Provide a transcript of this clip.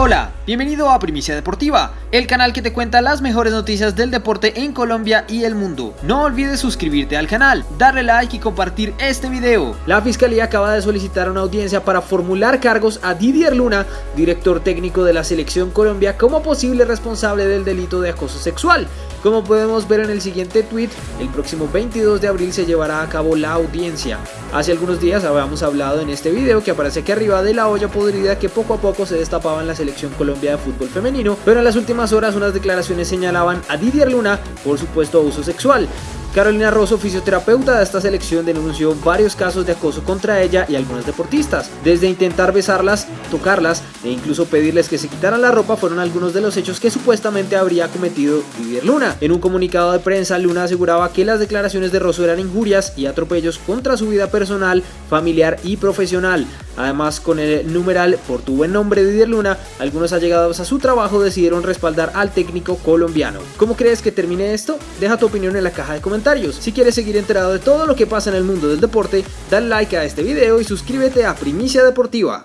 Hola, bienvenido a Primicia Deportiva, el canal que te cuenta las mejores noticias del deporte en Colombia y el mundo. No olvides suscribirte al canal, darle like y compartir este video. La Fiscalía acaba de solicitar una audiencia para formular cargos a Didier Luna, director técnico de la Selección Colombia, como posible responsable del delito de acoso sexual. Como podemos ver en el siguiente tweet, el próximo 22 de abril se llevará a cabo la audiencia. Hace algunos días habíamos hablado en este video que aparece aquí arriba de la olla podrida que poco a poco se destapaba en la Selección De fútbol femenino, pero en las últimas horas unas declaraciones señalaban a Didier Luna por supuesto abuso sexual. Carolina Rosso, fisioterapeuta de esta selección, denunció varios casos de acoso contra ella y algunas deportistas. Desde intentar besarlas, tocarlas e incluso pedirles que se quitaran la ropa fueron algunos de los hechos que supuestamente habría cometido Didier Luna. En un comunicado de prensa, Luna aseguraba que las declaraciones de Rosso eran injurias y atropellos contra su vida personal, familiar y profesional. Además, con el numeral por tu buen nombre Didier Luna, algunos allegados a su trabajo decidieron respaldar al técnico colombiano. ¿Cómo crees que termine esto? Deja tu opinión en la caja de si quieres seguir enterado de todo lo que pasa en el mundo del deporte, dale like a este video y suscríbete a Primicia Deportiva.